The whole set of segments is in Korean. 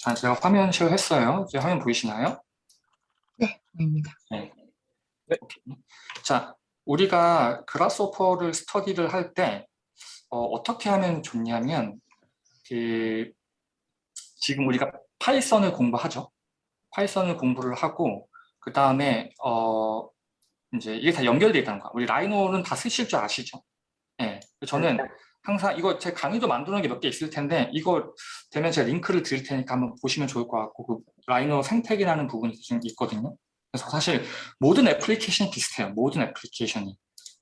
자, 제가 화면 share 했어요. 이제 화면 보이시나요? 네, 보입니다. 네. 네. 오케이. 자, 우리가 Grasshopper를 스터디를 할때 어, 떻게 하면 좋냐면 그 지금 우리가 Python을 공부하죠. Python을 공부를 하고 그 다음에 어 이제 이게 다 연결되어 있다는 거야. 우리 Rhino는 다 쓰실 줄 아시죠? 예. 네. 저는 항상 이거 제 강의도 만들어 놓은 게 몇 개 있을 텐데 이거 되면 제가 링크를 드릴 테니까 한번 보시면 좋을 것 같고 그 Rhino 생태계라는 부분이 좀 있거든요. 그래서 사실 모든 애플리케이션이 비슷해요. 모든 애플리케이션이.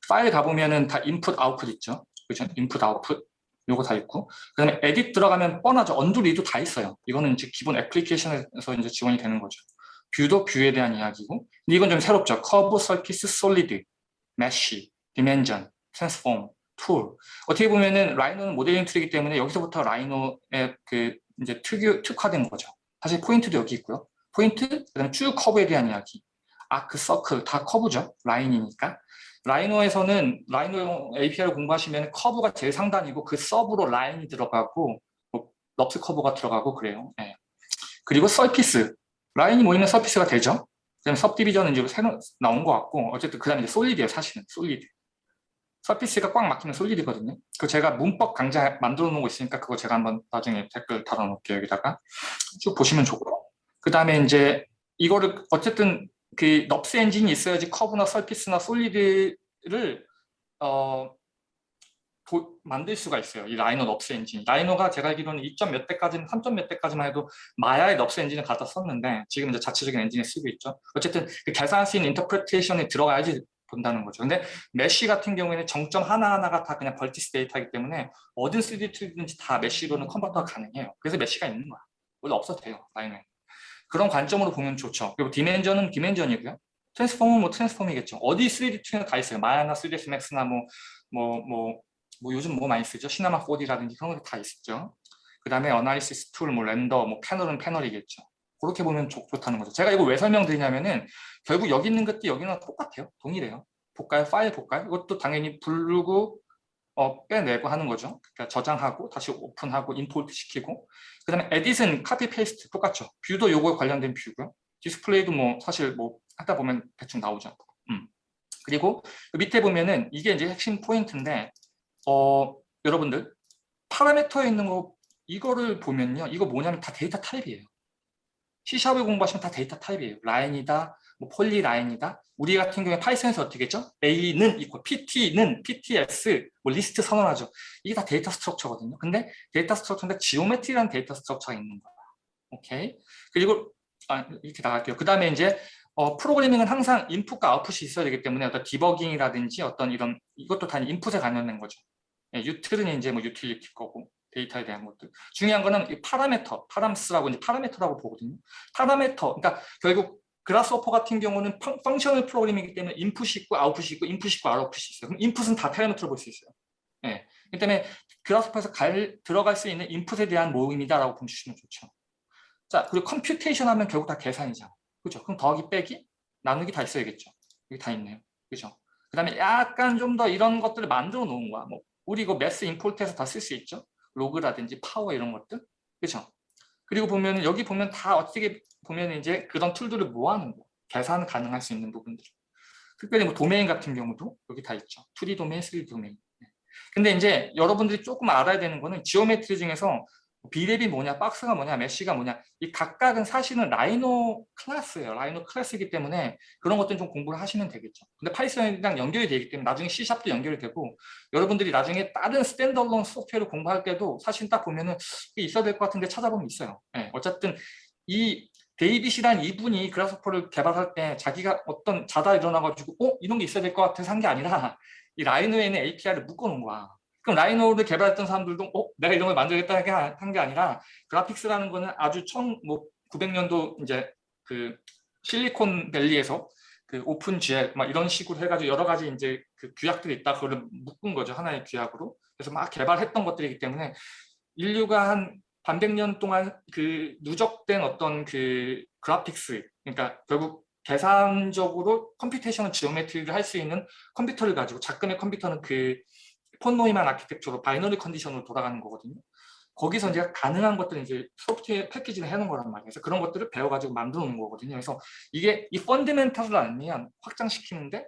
파일 가보면은 다 input, output 있죠. 그죠? input, output. 요거 다 있고. 그 다음에 edit 들어가면 뻔하죠. undo, redo 다 있어요. 이거는 이제 기본 애플리케이션에서 이제 지원이 되는 거죠. view도 view에 대한 이야기고. 근데 이건 좀 새롭죠. curve, surface, solid, mesh, dimension, transform, tool. 어떻게 보면은 Rhino는 모델링 tool이기 때문에 여기서부터 Rhino의 그 이제 특유, 특화된 거죠. 사실 point도 여기 있고요. 포인트, 그 다음에 쭉 curve에 대한 이야기. 아크, 서클, 다 커브죠. 라인이니까. 라이노에서는 라이노 API를 공부하시면 curve가 제일 상단이고 그 sub로 line이 들어가고 뭐 NURBS curve가 들어가고 그래요. 네. 그리고 surface. line이 모이면 surface가 되죠. 그다음에 subdivision은 이제 새로 나온 것 같고 어쨌든 그 다음에 이제 solid예요. 사실은 solid. surface가 꽉 막히면 solid거든요. 그 제가 문법 강좌 만들어 놓은 거 있으니까 그거 제가 한번 나중에 댓글 달아 놓을게요. 여기다가 쭉 보시면 좋고 그 다음에 이제 이거를 어쨌든 그 NURBS 엔진이 있어야지 curve나 surface나 solid를 어, 도, 만들 수가 있어요. 이 Rhino NURBS 엔진. Rhino가 제가 알기로는 2점 몇 대까지는 3점 몇 대까지만 해도 Maya의 NURBS 엔진을 갖다 썼는데 지금 이제 자체적인 엔진을 쓰고 있죠. 어쨌든 그 계산할 수 있는 interpretation에 들어가야지 본다는 거죠. 근데 mesh 같은 경우에는 정점 하나하나가 다 그냥 vertices 데이터이기 때문에 어든 3D 툴이든지 다 메쉬로는 컨버터가 가능해요. 그래서 mesh가 있는 거야. 원래 없어도 돼요. Rhino는. 그런 관점으로 보면 좋죠. 그리고 디멘전은 디멘전이고요. 트랜스폼은 뭐 트랜스폼이겠죠. 어디 3D 툴은 다 있어요. Maya나 3ds max나 뭐, 뭐, 뭐, 뭐 요즘 뭐 많이 쓰죠. Cinema 4D라든지 그런 거다 있죠. 그 다음에 analysis tool, 뭐 render, 뭐 panel은 panel이겠죠. 그렇게 보면 좋, 다는 거죠. 제가 이거 왜 설명드리냐면은 결국 여기 있는 것도 여기는 똑같아요. 동일해요. 볼까요? 파일 볼까요? 이것도 당연히 부르고 어, 빼내고 하는 거죠. 그러니까 저장하고 다시 open하고 import 시키고 그 다음에 edit은 copy paste 똑같죠. view도 요거에 관련된 view고요. display도 뭐 사실 뭐 하다 보면 대충 나오죠. 음. 그리고 그 밑에 보면은 이게 이제 핵심 포인트인데 어, 여러분들 parameter에 있는 거 이거를 보면요. 이거 뭐냐면 다 데이터 타입이에요. C샵을 공부하시면 다 data type이에요. line이다, 뭐 polyline이다. 우리 같은 경우에 Python에서 어떻게 했죠? A는 있고 PT는 PTS, 뭐 리스트 선언하죠. 이게 다 데이터 스트럭처거든요. 근데 데이터 스트럭처인데 지오메트리라는 데이터 스트럭처가 있는 거야. 오케이. 그리고 아, 이렇게 나갈게요. 그 다음에 이제 어, 프로그래밍은 항상 인풋과 아웃풋이 있어야 되기 때문에 어떤 debugging이라든지 어떤 이런 이것도 다 input에 관련된 거죠. 예, util은 이제 뭐 utility 거고 데이터에 대한 것들. 중요한 거는 이 parameter, params라고 이제 parameter라고 보거든요. parameter, 그러니까 결국 Grasshopper 같은 경우는 펑, functional programming이기 때문에 인풋이 있고 아웃풋이 있고 인풋이 있고 아웃풋이 있어요. 그럼 인풋은 다 파라메터로 볼 수 있어요. 예. 그 때문에 Grasshopper에서 갈, 들어갈 수 있는 input에 대한 모임이다라고 보시면 좋죠. 자, 그리고 computation 하면 결국 다 계산이잖아. 그죠? 그럼 더하기 빼기, 나누기 다 있어야겠죠. 여기 다 있네요. 그죠? 그 다음에 약간 좀 더 이런 것들을 만들어 놓은 거야. 뭐 우리 이거 math import해서 다 쓸 수 있죠. log라든지 power 이런 것들? 그렇죠 그리고 보면 여기 보면 다 어떻게 보면 이제 그런 tool들을 모아놓은 거 계산 가능할 수 있는 부분들. 특별히 뭐 도메인 같은 경우도 여기 다 있죠. 2D 도메인, 3D 도메인. 네. 근데 이제 여러분들이 조금 알아야 되는 거는 geometry 중에서 Brep이 뭐냐, box가 뭐냐, mesh가 뭐냐 이 각각은 사실은 Rhino class예요. Rhino class이기 때문에 그런 것들은 좀 공부를 하시면 되겠죠. 근데 Python이랑 연결이 되기 때문에 나중에 C샵도 연결이 되고 여러분들이 나중에 다른 standalone 소프트웨어를 공부할 때도 사실 딱 보면은 있어야 될 것 같은데 찾아보면 있어요. 네, 어쨌든 이 데이빗이란 이분이 Grasshopper를 개발할 때 자기가 어떤 자다 일어나가지고 어? 이런 게 있어야 될 것 같아서 한 게 아니라 이 Rhino에 있는 API를 묶어놓은 거야. 그럼 Rhino를 개발했던 사람들도 어, 내가 이런 걸 만들겠다 한 게 아니라 graphics라는 거는 아주 천, 뭐 900년도 이제 그 실리콘밸리에서 그 OpenGL 막 이런 식으로 해가지고 여러 가지 이제 그 규약들이 있다. 그걸 묶은 거죠. 하나의 규약으로. 그래서 막 개발했던 것들이기 때문에 인류가 한 반백 년 동안 그 누적된 어떤 그 graphics 그러니까 결국 계산적으로 computation을 geometry를 할 수 있는 컴퓨터를 가지고 작금의 컴퓨터는 그 폰 노이만 architecture로 binary condition으로 돌아가는 거거든요. 거기서 이제 가능한 것들을 이제 소프트웨어 패키지를 해놓은 거란 말이에요. 그래서 그런 것들을 배워가지고 만들어 놓은 거거든요. 그래서 이게 이 fundamental을 알면 확장시키는데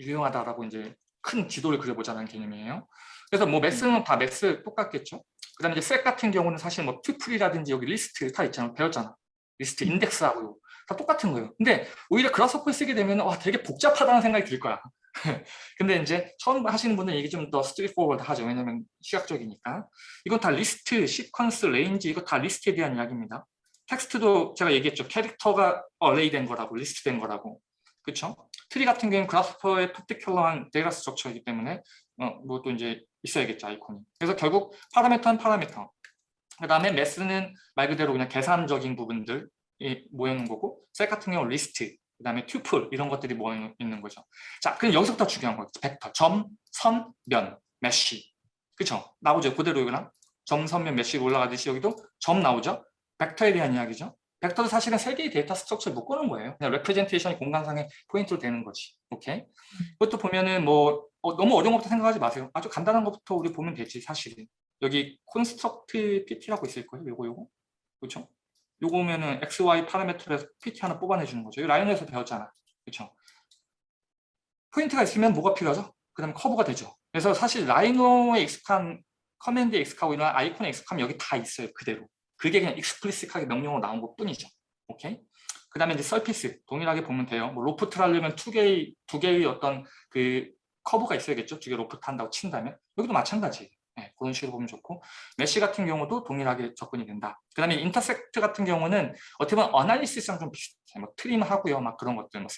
유용하다라고 이제 큰 지도를 그려보자는 개념이에요. 그래서 뭐 math는 다 math 똑같겠죠. 그 다음에 이제 set 같은 경우는 사실 뭐 tuple이라든지 여기 리스트 다 있잖아. 배웠잖아. list index하고 다 똑같은 거예요. 근데 오히려 Grasshopper를 쓰게 되면 와 되게 복잡하다는 생각이 들 거야. 근데 이제 처음 하시는 분은 이게 좀 더 straightforward 하죠. 왜냐면 시각적이니까. 이건 다 list, sequence, range 이거 다 list에 대한 이야기입니다. 텍스트도 제가 얘기했죠. 캐릭터가 array 된 거라고, 리스트 된 거라고. 그렇죠? 트리 같은 경우는 Grasshopper의 particular한 데이터 structure이기 때문에 어, 뭐또 이제 있어야겠죠, 아이콘이. 그래서 결국 파라미터는 파라미터. 그 다음에 math는 말 그대로 그냥 계산적인 부분들이 모여있는 거고 set 같은 경우 리스트, 그 다음에 tuple 이런 것들이 모여 있는 거죠. 자, 그럼 여기서부터 중요한 거죠. 벡터, 점, 선, 면, mesh. 그쵸? 나오죠. 그대로 이거나 점, 선, 면, mesh 올라가듯이 여기도 점 나오죠. 벡터에 대한 이야기죠. 벡터도 사실은 세 개의 데이터 structure를 묶어놓은 거예요. 그냥 representation이 공간상의 포인트로 되는 거지. 오케이? 그것도 보면은 뭐 어, 너무 어려운 것부터 생각하지 마세요. 아주 간단한 것부터 우리 보면 되지 사실은. 여기 construct PT라고 있을 거예요. 요거 요거. 그렇죠? 요거면은 XY 파라미터에서 PT 하나 뽑아내 주는 거죠. 이 Rhino에서 배웠잖아. 그렇죠? 포인트가 있으면 뭐가 필요하죠? 그 다음에 커브가 되죠. 그래서 사실 Rhino에 익숙한 command에 익숙하고 이런 아이콘에 익숙하면 여기 다 있어요. 그대로. 그게 그냥 explicit하게 명령으로 나온 것 뿐이죠. 오케이? 그 다음에 이제 surface 동일하게 보면 돼요. 뭐 loft를 하려면 두 개의 두 개의 어떤 그 커브가 있어야겠죠. 두 개 로프트 한다고 친다면 여기도 마찬가지. 네, 그런 식으로 보면 좋고 mesh 같은 경우도 동일하게 접근이 된다. 그 다음에 intersect 같은 경우는 어떻게 보면 analysis랑 좀 비슷해요. 뭐 trim하고요, 막 그런 것들, 뭐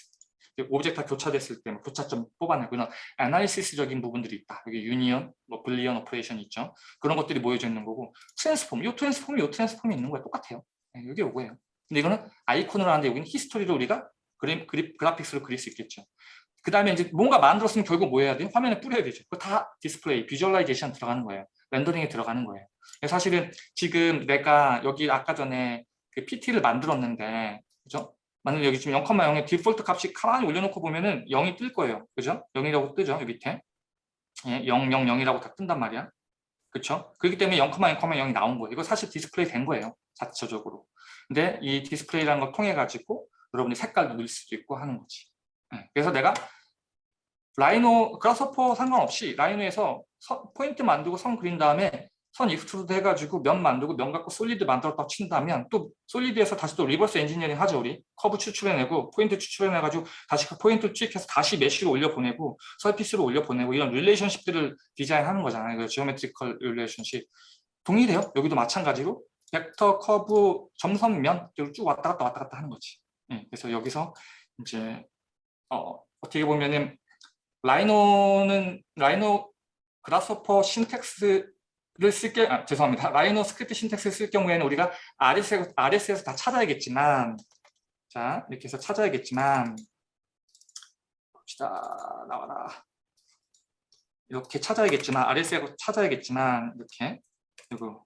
object가 교차됐을 때뭐 교차점 뽑아내고 그런 analysis적인 부분들이 있다. 여기 union, 뭐 boolean operation 있죠. 그런 것들이 모여져 있는 거고 transform, 요 transform이 요 transform이 있는 거예요. 똑같아요. 네, 이게 요거예요. 근데 이거는 아이콘으로 하는데 여기는 history로 우리가 그림, 그리, graphics로 그릴 수 있겠죠. 그 다음에 이제 뭔가 만들었으면 결국 뭐 해야 돼요? 화면에 뿌려야 되죠. 그거 다 디스플레이, visualization 들어가는 거예요. 렌더링에 들어가는 거예요. 사실은 지금 내가 여기 아까 전에 그 PT를 만들었는데, 그죠? 만약 여기 지금 0,0의 디폴트 값이 가만히 올려놓고 보면은 0이 뜰 거예요. 그죠? 0이라고 뜨죠. 여기 밑에. 예, 0, 0, 0이라고 다 뜬단 말이야. 그렇죠? 그렇기 때문에 0,0, 0,0이 나온 거예요. 이거 사실 디스플레이 된 거예요. 자체적으로. 근데 이 디스플레이라는 걸 통해 가지고 여러분이 색깔도 넣을 수도 있고 하는 거지. 예, 그래서 내가 Rhino Grasshopper 상관없이 Rhino에서 선, 포인트 만들고 선 그린 다음에 선 extrude 해가지고 면 만들고 면 갖고 solid 만들었다 친다면 또 solid에서 다시 또 reverse engineering 하죠 우리. 커브 추출해내고 포인트 추출해내가지고 다시 그 포인트 투입해서 다시 mesh로 올려보내고 surface로 올려보내고 이런 relationship들을 디자인하는 거잖아요. 그 geometrical relationship. 동일해요. 여기도 마찬가지로 벡터 커브 점선 면 쭉 왔다 갔다 왔다 갔다 하는 거지. 네, 그래서 여기서 이제 어, 어떻게 보면은 Rhino는 Rhino Grasshopper syntax를 쓸게 아, 죄송합니다. Rhino script syntax를 쓸 경우에는 우리가 RS에서, RS에서 다 찾아야겠지만 자 이렇게 해서 찾아야겠지만 봅시다 나와라 이렇게 찾아야겠지만 RS에서 찾아야겠지만 이렇게 그리고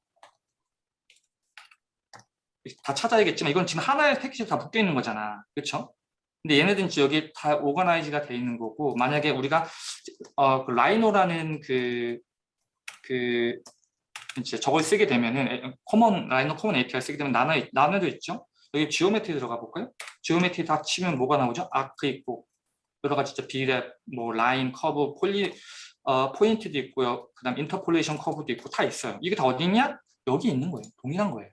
다 찾아야겠지만 이건 지금 하나의 패키지로 다 묶여 있는 거잖아 그렇죠? 근데 얘네들은 여기 다 organize가 돼 있는 거고 만약에 우리가 어, 그 Rhino라는 그, 그 이제 저걸 쓰게 되면은 common Rhino common API 쓰게 되면 나눠 나눠져 있죠. 여기 geometry 들어가 볼까요? geometry 다 치면 뭐가 나오죠? arc 있고 여러 가지 진짜 Brep, 뭐 라인, 커브, poly 어, 포인트도 있고요. 그다음 interpolation 커브도 있고 다 있어요. 이게 다 어디 있냐? 여기 있는 거예요. 동일한 거예요.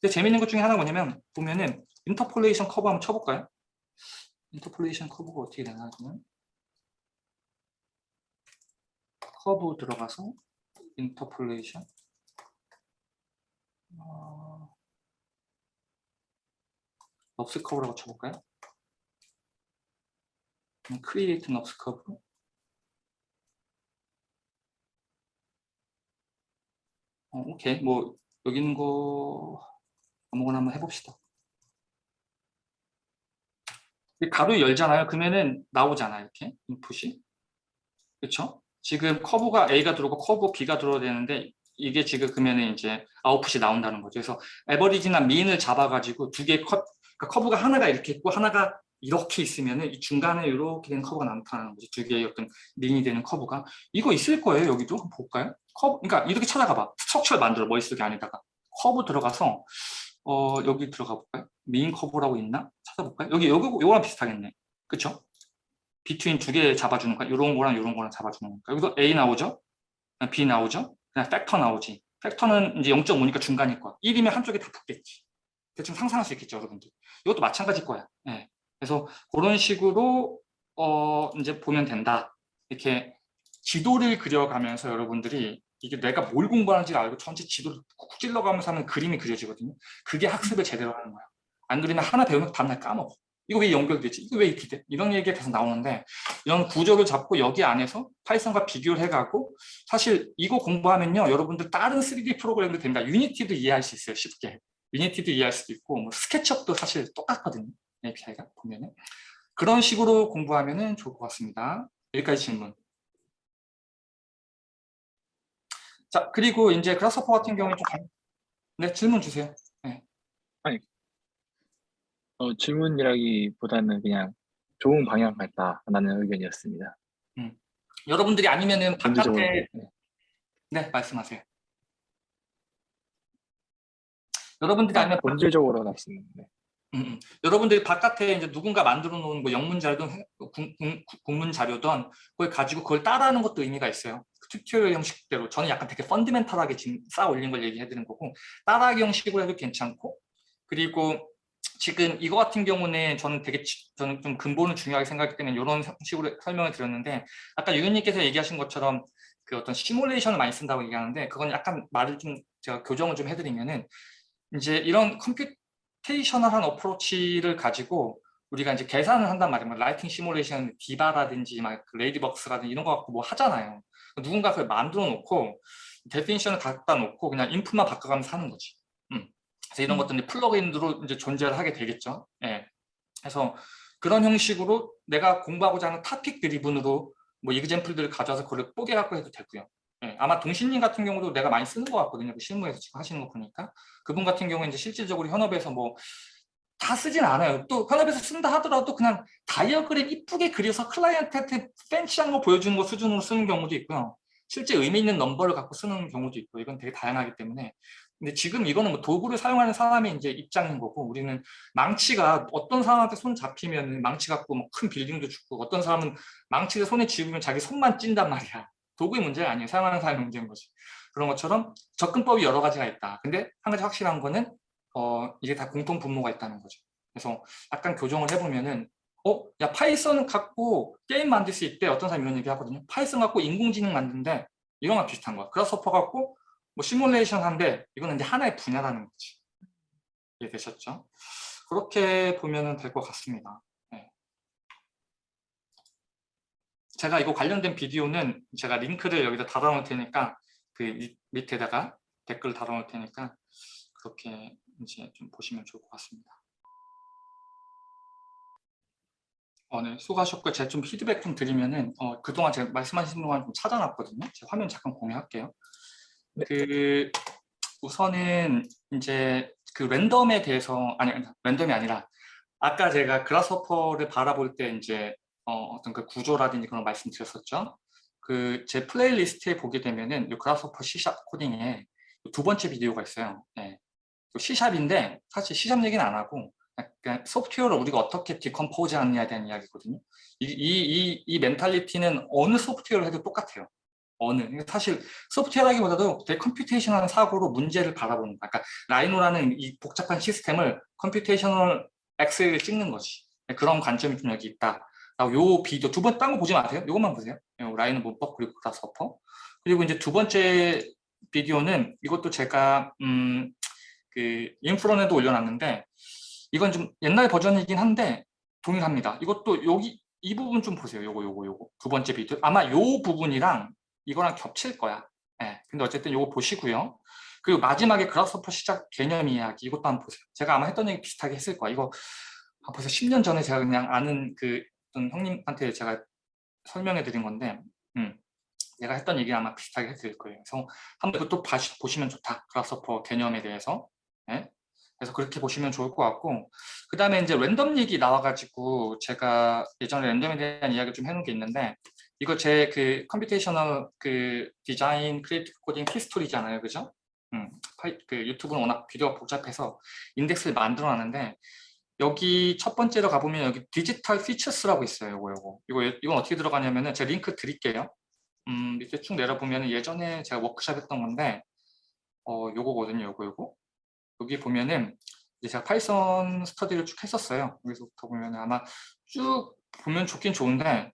근데 재밌는 것 중에 하나 뭐냐면 보면은 interpolation 커브 한번 쳐볼까요? interpolation 커브가 어떻게 되나 하면 커브 들어가서 interpolation 어... NURBS 커브라고 쳐볼까요? create NURBS curve. 어, 오케이. 뭐 여기 있는 거 아무거나 한번 해봅시다 가로 열잖아요. 그러면은 나오잖아요. 이렇게 인풋이. 그렇죠? 지금 커브가 A가 들어오고 커브 B가 들어야 되는데 이게 지금 그러면은 이제 아웃풋이 나온다는 거죠. 그래서 average나 mean을 잡아가지고 두 개의 컵, 그러니까 커브가 하나가 이렇게 있고 하나가 이렇게 있으면은 이 중간에 이렇게 된 커브가 나타나는 거지 두 개의 어떤 링이 되는 커브가 이거 있을 거예요 여기도 한번 볼까요? 커브 그러니까 이렇게 찾아가 봐 structure를 만들어 머릿속에 안에다가 커브 들어가서 어 여기 들어가 볼까요? mean 커브라고 있나? 찾아볼까요? 여기 여기 요거랑 비슷하겠네. 그쵸? between 두 개 잡아주는 거야? 요런 거랑 요런 거랑 잡아주는 거니까. 여기서 A 나오죠? B 나오죠? 그냥 팩터 나오지. 팩터는 이제 0.5니까 중간일 거야. 1이면 한쪽에 다 붙겠지. 대충 상상할 수 있겠죠 여러분들? 이것도 마찬가지일 거야. 예. 그래서 그런 식으로 어 이제 보면 된다. 이렇게 지도를 그려가면서 여러분들이 이게 내가 뭘 공부하는지 알고 전체 지도를 쿡 찔러가면서 하는 그림이 그려지거든요. 그게 학습을 제대로 하는 거야 안 그러면 하나 배우면 다음날 까먹어. 이거 왜 연결되지? 이거 왜 이렇게 돼? 이런 얘기가 계속 나오는데 이런 구조를 잡고 여기 안에서 Python과 비교를 해가고 사실 이거 공부하면요 여러분들 다른 3D 프로그램도 됩니다. Unity도 이해할 수 있어요 쉽게. Unity도 이해할 수도 있고 뭐 SketchUp도 사실 똑같거든요 API가 보면은. 그런 식으로 공부하면 좋을 것 같습니다. 여기까지 질문. 자 그리고 이제 Grasshopper 같은 경우에 좀 관- 네 질문 주세요 어, 질문이라기보다는 그냥 좋은 방향 같다라는 의견이었습니다. 여러분들이 아니면은 전체적으로. 바깥에 네. 네 말씀하세요 여러분들이 아니면 본질적으로 말씀. 네. 음, 음. 여러분들이 바깥에 이제 누군가 만들어 놓은 뭐 영문 자료든 국문 자료든 그걸 가지고 그걸 따라하는 것도 의미가 있어요. 그 tutorial 형식대로 저는 약간 되게 fundamental하게 지금 쌓아 올린 걸 얘기해 드리는 거고 따라하기 형식으로 해도 괜찮고 그리고 지금 이거 같은 경우는 저는 되게 지- 저는 좀 근본을 중요하게 생각하기 때문에 이런 식으로 설명을 드렸는데 아까 유현님께서 얘기하신 것처럼 그 어떤 시뮬레이션을 많이 쓴다고 얘기하는데 그건 약간 말을 좀 제가 교정을 좀 해드리면은 이제 이런 computational한 approach를 가지고 우리가 이제 계산을 한단 말이에요. 뭐 lighting simulation, DIVA라든지 막 Ladybug스라든지 이런 거 갖고 뭐 하잖아요. 누군가 그걸 만들어 놓고 definition을 갖다 놓고 그냥 인풋만 바꿔가면서 하는 거지. 음. 그래서 이런 것들이 플러그인으로 이제 존재를 하게 되겠죠. 예. 그래서 그런 형식으로 내가 공부하고자 하는 topic driven으로 뭐 example들을 가져와서 그걸 뽀개 갖고 해도 되고요. 예. 아마 동신님 같은 경우도 내가 많이 쓰는 것 같거든요. 그 실무에서 지금 하시는 거 보니까. 그분 같은 경우에 이제 실질적으로 현업에서 뭐 다 쓰진 않아요. 또 현업에서 쓴다 하더라도 그냥 다이어그램 이쁘게 그려서 클라이언트한테 fancy한 거 보여주는 거 수준으로 쓰는 경우도 있고요. 실제 의미 있는 넘버를 갖고 쓰는 경우도 있고 이건 되게 다양하기 때문에 근데 지금 이거는 뭐 도구를 사용하는 사람의 이제 입장인 거고 우리는 망치가 어떤 사람한테 손 잡히면 망치 갖고 뭐 큰 빌딩도 짓고 어떤 사람은 망치를 손에 쥐으면 자기 손만 찧는단 말이야. 도구의 문제가 아니에요. 사용하는 사람의 문제인 거지. 그런 것처럼 접근법이 여러 가지가 있다. 근데 한 가지 확실한 거는 어, 이게 다 공통 분모가 있다는 거죠. 그래서 약간 교정을 해보면은 어? 야 파이썬 갖고 게임 만들 수 있대. 어떤 사람이 이런 얘기 하거든요. 파이썬 갖고 인공지능 만드는데 이런 거 비슷한 거야. 그라스퍼 갖고 뭐 시뮬레이션 한데 이거는 이제 하나의 분야라는 거지. 이해되셨죠? 그렇게 보면 될 것 같습니다. 네. 제가 이거 관련된 비디오는 제가 링크를 여기다 달아놓을 테니까 그 밑- 밑에다가 댓글 달아놓을 테니까 그렇게 이제 좀 보시면 좋을 것 같습니다. 어, 네, 수고하셨고요. 제가 좀 피드백 좀 드리면은 어, 그동안 제가 말씀하신 동안 좀 찾아놨거든요. 제가 화면 잠깐 공유할게요. 네. 그 우선은 이제 그 랜덤에 대해서 아니 랜덤이 아니라 아까 제가 그라스호퍼를 바라볼 때 이제 어, 어떤 그 구조라든지 그런 말씀드렸었죠. 그 제 playlist에 보게 되면은 이 그라스호퍼 C샵 코딩에 두 번째 비디오가 있어요. 네. C샵인데 사실 C샵 얘기는 안 하고 약간 소프트웨어를 우리가 어떻게 decompose 하느냐에 대한 이야기거든요. 이, 이, 이, 이 mentality는 어느 소프트웨어를 해도 똑같아요. 어느. 사실 소프트웨어라기보다도 되게 computation한 사고로 문제를 바라보는. 그러니까 라이노라는 이 복잡한 시스템을 computational 엑스레이 찍는 거지. 네, 그런 관점이 좀 여기 있다. 요 비디오 두 번 딴 거 보지 마세요. 요것만 보세요. 요 라이노 문법 그리고 그라스호퍼. 그리고 이제 두 번째 비디오는 이것도 제가 음, 그 인프론에도 올려놨는데 이건 좀 옛날 버전이긴 한데 동일합니다. 이것도 여기 이 부분 좀 보세요. 요거 요거 요거 두 번째 비디오 아마 요 부분이랑 이거랑 겹칠 거야. 예. 근데 어쨌든 요거 보시고요. 그리고 마지막에 그라스퍼 시작 개념 이야기 이것도 한번 보세요. 제가 아마 했던 얘기 비슷하게 했을 거야. 이거 아, 벌써 10년 전에 제가 그냥 아는 그 어떤 형님한테 제가 설명해 드린 건데 음. 내가 했던 얘기 아마 비슷하게 했을 거예요. 그래서 한번 이것도 다시 보시면 좋다. 그라스퍼 개념에 대해서. 예? 그래서 그렇게 보시면 좋을 것 같고 그 다음에 이제 랜덤 얘기 나와가지고 제가 예전에 랜덤에 대한 이야기 좀 해놓은 게 있는데 이거 제 그 computational 그 design creative coding history잖아요, 그죠? 음, 파이, 그 유튜브는 워낙 비디오가 복잡해서 인덱스를 만들어 놨는데 여기 첫 번째로 가보면 여기 Digital Futures라고 있어요. 이거 이거 이거 이건 어떻게 들어가냐면은 제가 링크 드릴게요. 음, 밑에 쭉 내려보면 예전에 제가 워크샵 했던 건데 어 요거거든요. 요거 요거 여기 보면은 이제 제가 파이썬 스터디를 쭉 했었어요. 여기서부터 보면 아마 쭉 보면 좋긴 좋은데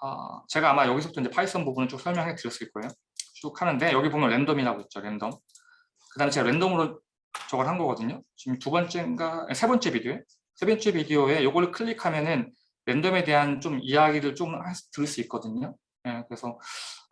아, 제가 아마 여기서부터 이제 파이썬 부분을 쭉 설명해 드렸을 거예요. 쭉 하는데 여기 보면 랜덤이라고 있죠. 랜덤. 그 다음에 제가 랜덤으로 저걸 한 거거든요. 지금 두 번째인가 세 번째 비디오에 세 번째 비디오에 요거를 클릭하면은 랜덤에 대한 좀 이야기를 좀 들을 수 있거든요. 예, 그래서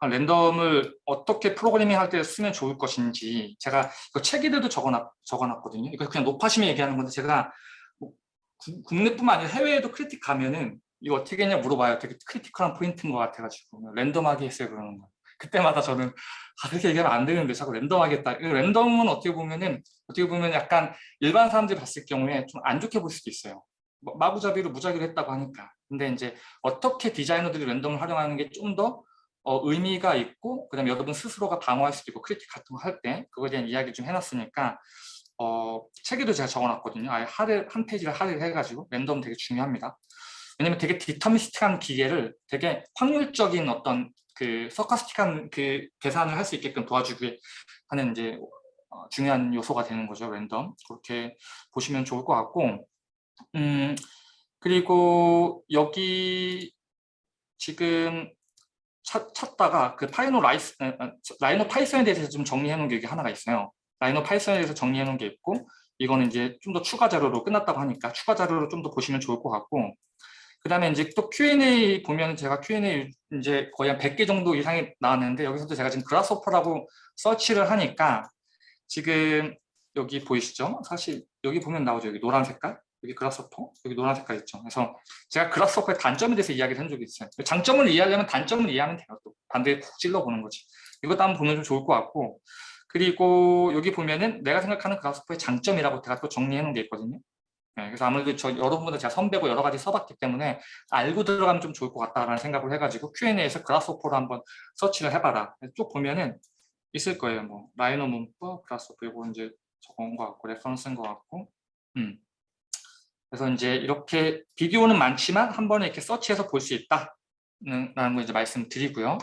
아, 랜덤을 어떻게 프로그래밍 할 때 쓰면 좋을 것인지 제가 그 책에도 적어놨, 적어놨거든요. 이거 그냥 노파심에 얘기하는 건데 제가 뭐 구- 국내뿐만 아니라 해외에도 critique 가면은 이거 어떻게 했냐 물어봐요. 되게 critical한 포인트인 것 같아가지고 랜덤하게 했어요 그러는 거. 그때마다 저는 아, 그렇게 얘기하면 안 되는데 자꾸. 이 랜덤은 어떻게 보면은 어떻게 보면 약간 일반 사람들이 봤을 경우에 좀 안 좋게 볼 수도 있어요. 뭐 마구잡이로 무작위로 했다고 하니까. 근데 이제 어떻게 디자이너들이 랜덤을 활용하는 게 좀더 어, 의미가 있고 그다음에 여러분 스스로가 방어할 수도 있고 critique 같은 거 할 때 그거에 대한 이야기 좀 해놨으니까 어, 책에도 제가 적어놨거든요. 아예 할애 한 페이지를 할애 해가지고 랜덤 되게 중요합니다. 왜냐면 되게 deterministic한 기계를 되게 확률적인 어떤 그 stochastic한 그 계산을 할 수 있게끔 도와주기 하는 이제 어, 중요한 요소가 되는 거죠 랜덤. 그렇게 보시면 좋을 것 같고. 음 그리고 여기 지금 찾, 찾다가 그 파이노 라이스 에, 에, 라이노 파이썬에 대해서 좀 정리해 놓은 게 하나가 있어요. 라이노 파이썬에 대해서 정리해 놓은 게 있고 이거는 이제 좀 더 추가 자료로 끝났다고 하니까 추가 자료로 좀 더 보시면 좋을 것 같고 그 다음에 이제 또 Q&A 보면 제가 Q&A 이제 거의 한 100개 정도 이상이 나왔는데 여기서도 제가 지금 그라스호퍼라고 서치를 하니까 지금 여기 보이시죠? 사실 여기 보면 나오죠. 여기 노란 색깔. 여기 그라스호퍼. 여기 노란 색깔 있죠. 그래서 제가 그라스호퍼의 단점에 대해서 이야기를 한 적이 있어요. 장점을 이해하려면 단점을 이해하면 돼요. 또 반대에 푹 찔러보는 거지. 이것도 한번 보면 좀 좋을 것 같고 그리고 여기 보면은 내가 생각하는 그라스호퍼의 장점이라고 제가 또 정리해 놓은 게 있거든요. 네, 그래서 아무래도 저 여러분보다 제가 선배고 여러 가지 써봤기 때문에 알고 들어가면 좀 좋을 것 같다라는 생각을 해가지고 Q&A에서 그라스호퍼로 한번 서치를 해봐라. 쭉 보면은 있을 거예요. 뭐 라이노 문법, 그라스호퍼 이거 이제 적은 것 같고 reference인 것 같고. 음. 그래서 이제 이렇게 비디오는 많지만 한 번에 이렇게 서치해서 볼 수 있다는 라는 거 이제 말씀드리고요.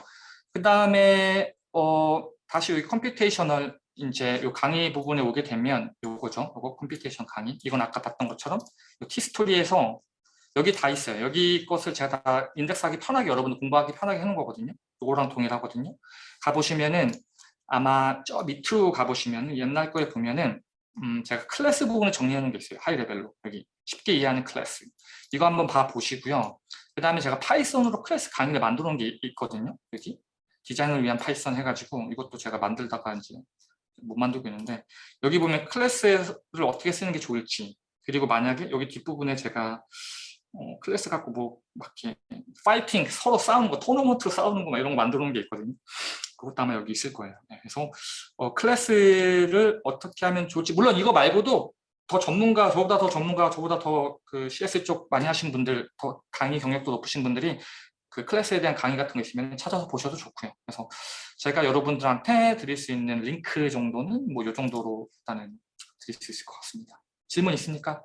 그 다음에 어 다시 여기 computational 이제 요 강의 부분에 오게 되면 요거죠. 요거 computation 강의. 이건 아까 봤던 것처럼 요 티스토리에서 여기 다 있어요. 여기 것을 제가 다 인덱스하기 편하게 여러분들 공부하기 편하게 해놓은 거거든요. 요거랑 동일하거든요. 가보시면은 아마 저 밑으로 가보시면 옛날 거에 보면은 음 제가 클래스 부분을 놓은 게 있어요. high level로 여기 쉽게 이해하는 클래스. 이거 한번 봐 보시고요. 그 다음에 제가 파이썬으로 클래스 강의를 만들어 놓은 게 있거든요. 여기 디자인을 위한 파이썬 해가지고 이것도 제가 만들다가 이제 못 만들고 있는데 여기 보면 클래스를 어떻게 쓰는 게 좋을지 그리고 만약에 여기 뒷부분에 제가 어, 클래스 갖고 뭐 막 이렇게 파이팅 서로 싸우는 거 토너먼트로 싸우는 거 막 이런 거 만들어 놓은 게 있거든요. 그것도 아마 여기 있을 거예요. 네, 그래서 어, 클래스를 어떻게 하면 좋을지 물론 이거 말고도 더 전문가 저보다 더 전문가 저보다 더 그 CS 쪽 많이 하신 분들 더 강의 경력도 높으신 분들이 그 클래스에 대한 강의 같은 거 있으면 찾아서 보셔도 좋고요. 그래서 제가 여러분들한테 드릴 수 있는 링크 정도는 뭐 이 정도로 일단은 드릴 수 있을 것 같습니다. 질문 있습니까?